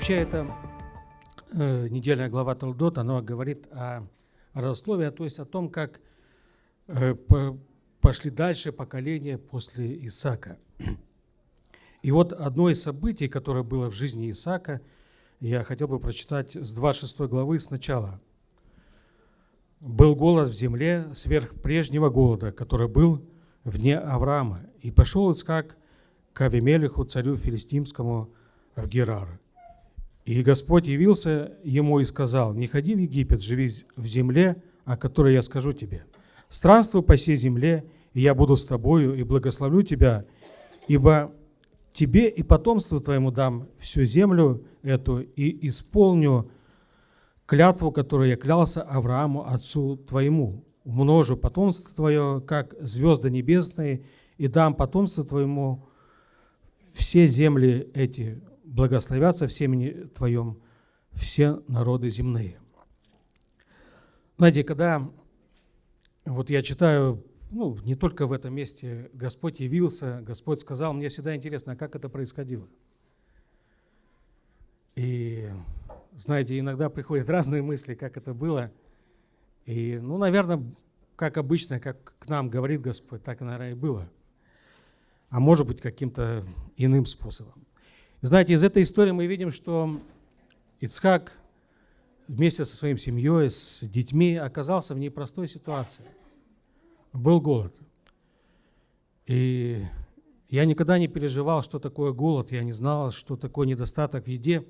Вообще, это э, недельная глава Талдот, она говорит о родословии, то есть о том, как э, по, пошли дальше поколения после Исаака. И вот одно из событий, которое было в жизни Исаака, я хотел бы прочитать с 26 главы сначала. «Был голод в земле сверх прежнего голода, который был вне Авраама, и пошел Исаак к Авимелеху, царю филистимскому, в Герар. И Господь явился ему и сказал, «Не ходи в Египет, живи в земле, о которой я скажу тебе. Странствуй по всей земле, и я буду с тобою, и благословлю тебя, ибо тебе и потомству твоему дам всю землю эту, и исполню клятву, которую я клялся Аврааму, отцу твоему. Умножу потомство твое, как звезды небесные, и дам потомство твоему все земли эти, благословятся в семени твоем все народы земные. Знаете, когда вот я читаю ну, не только в этом месте Господь явился, Господь сказал, мне всегда интересно, как это происходило. И, знаете, иногда приходят разные мысли, как это было. И, ну, наверное, как обычно, как к нам говорит Господь, так, наверное, и было. А может быть, каким-то иным способом. Знаете, из этой истории мы видим, что Ицхак вместе со своей семьей, с детьми оказался в непростой ситуации – был голод. И я никогда не переживал, что такое голод, я не знал, что такое недостаток в еде.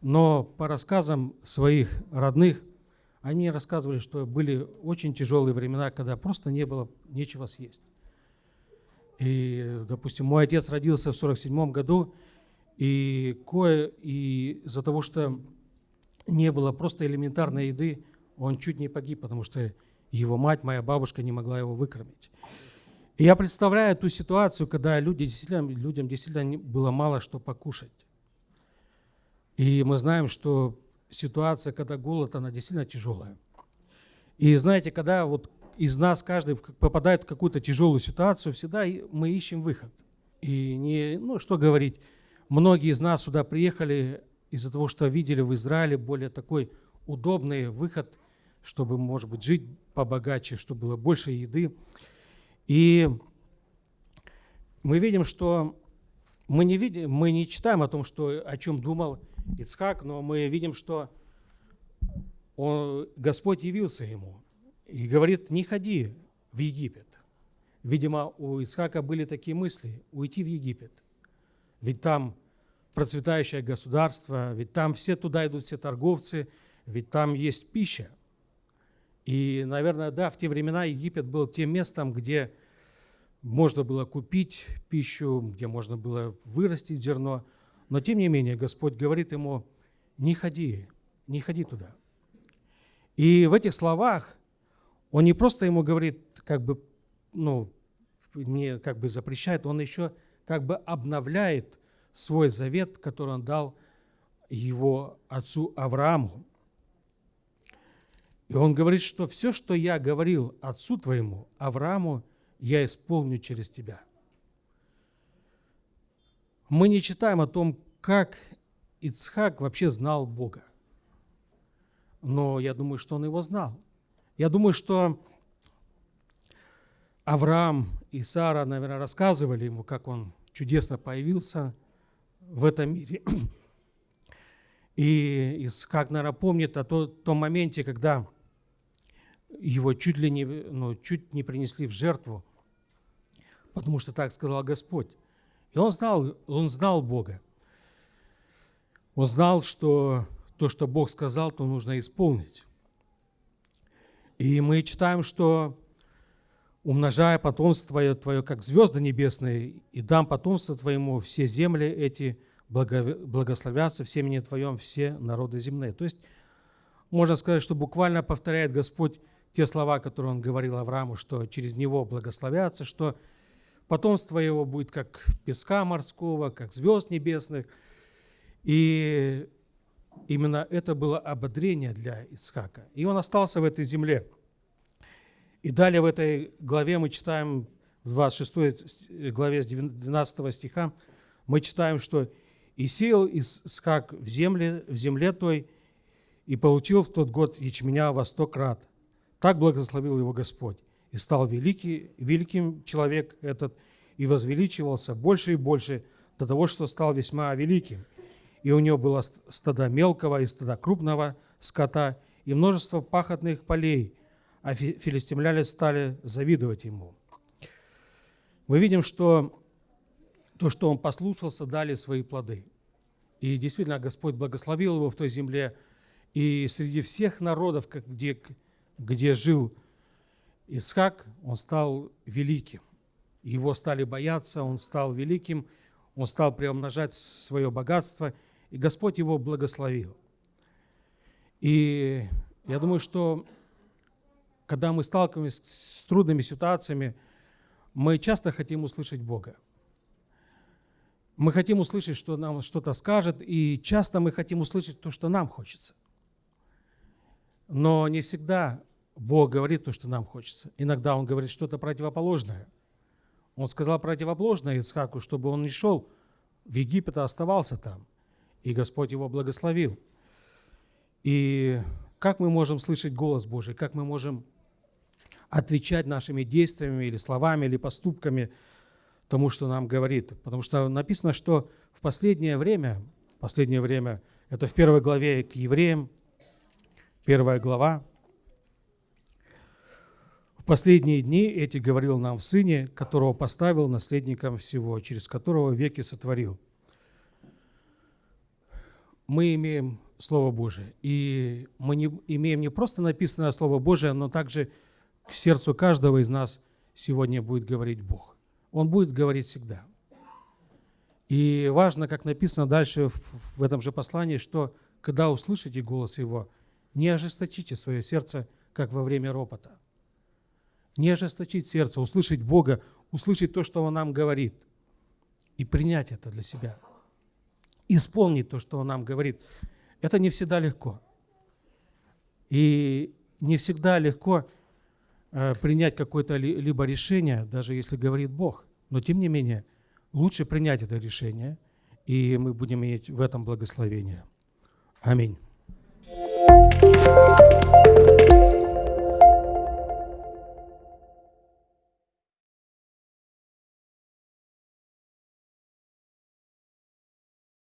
Но по рассказам своих родных, они рассказывали, что были очень тяжелые времена, когда просто не было нечего съесть. И, допустим, мой отец родился в 47 году, и кое и из-за того, что не было просто элементарной еды, он чуть не погиб, потому что его мать, моя бабушка не могла его выкормить. И я представляю ту ситуацию, когда люди действительно, людям действительно было мало что покушать. И мы знаем, что ситуация, когда голод, она действительно тяжелая. И знаете, когда вот из нас каждый попадает в какую-то тяжелую ситуацию, всегда мы ищем выход. И не, ну что говорить, многие из нас сюда приехали из-за того, что видели в Израиле более такой удобный выход, чтобы, может быть, жить побогаче, чтобы было больше еды. И мы видим, что мы не, видим, мы не читаем о том, что, о чем думал Ицхак, но мы видим, что он, Господь явился ему и говорит, не ходи в Египет. Видимо, у Ицхака были такие мысли, уйти в Египет. Ведь там процветающее государство, ведь там все туда идут, все торговцы, ведь там есть пища. И, наверное, да, в те времена Египет был тем местом, где можно было купить пищу, где можно было вырастить зерно. Но, тем не менее, Господь говорит ему, не ходи, не ходи туда. И в этих словах он не просто ему говорит, как бы, ну, не как бы запрещает, он еще как бы обновляет свой завет, который он дал его отцу Аврааму. И он говорит, что все, что я говорил отцу твоему, Аврааму, я исполню через тебя. Мы не читаем о том, как Ицхак вообще знал Бога. Но я думаю, что он его знал. Я думаю, что Авраам и Сара, наверное, рассказывали ему, как он чудесно появился в этом мире. И Исхак, наверное, помнит о том моменте, когда его чуть ли не, ну, чуть не принесли в жертву, потому что так сказал Господь. И он знал, он знал Бога. Он знал, что то, что Бог сказал, то нужно исполнить. И мы читаем, что умножая потомство твое, твое, как звезды небесные, и дам потомство твоему все земли эти, благословятся в семени твоем все народы земные. То есть, можно сказать, что буквально повторяет Господь те слова, которые он говорил Аврааму, что через него благословятся, что потомство его будет как песка морского, как звезд небесных. И именно это было ободрение для Ицхака. И он остался в этой земле. И далее в этой главе мы читаем, в 26 главе с 12 стиха, мы читаем, что И сеял Исхак в земле, в земле той, и получил в тот год ячменя во сто крат. Так благословил его Господь. И стал великий, великим человек этот, и возвеличивался больше и больше до того, что стал весьма великим. И у него было стада мелкого и стада крупного скота, и множество пахотных полей, а филистимляне стали завидовать ему. Мы видим, что то, что он послушался, дали свои плоды. И действительно, Господь благословил его в той земле, и среди всех народов, где, где жил Исхак, он стал великим. Его стали бояться, он стал великим, он стал приумножать свое богатство, и Господь его благословил. И я думаю, что когда мы сталкиваемся с трудными ситуациями, мы часто хотим услышать Бога. Мы хотим услышать, что нам что-то скажет, и часто мы хотим услышать то, что нам хочется – но не всегда Бог говорит то, что нам хочется. Иногда Он говорит что-то противоположное. Он сказал противоположное Исхаку, чтобы он не шел в Египет, а оставался там. И Господь его благословил. И как мы можем слышать голос Божий, как мы можем отвечать нашими действиями или словами, или поступками тому, что нам говорит. Потому что написано, что в последнее время, последнее время, это в первой главе к евреям, первая глава. В последние дни эти говорил нам в Сыне, которого поставил наследником всего, через которого веки сотворил. Мы имеем Слово Божие, и мы не, имеем не просто написанное Слово Божие, но также к сердцу каждого из нас сегодня будет говорить Бог. Он будет говорить всегда. И важно, как написано дальше в, этом же послании, что когда услышите голос Его – не ожесточите свое сердце, как во время ропота. Не ожесточить сердце, услышать Бога, услышать то, что Он нам говорит, и принять это для себя. Исполнить то, что Он нам говорит. Это не всегда легко. И не всегда легко принять какое-то либо решение, даже если говорит Бог. Но тем не менее, лучше принять это решение, и мы будем иметь в этом благословение. Аминь.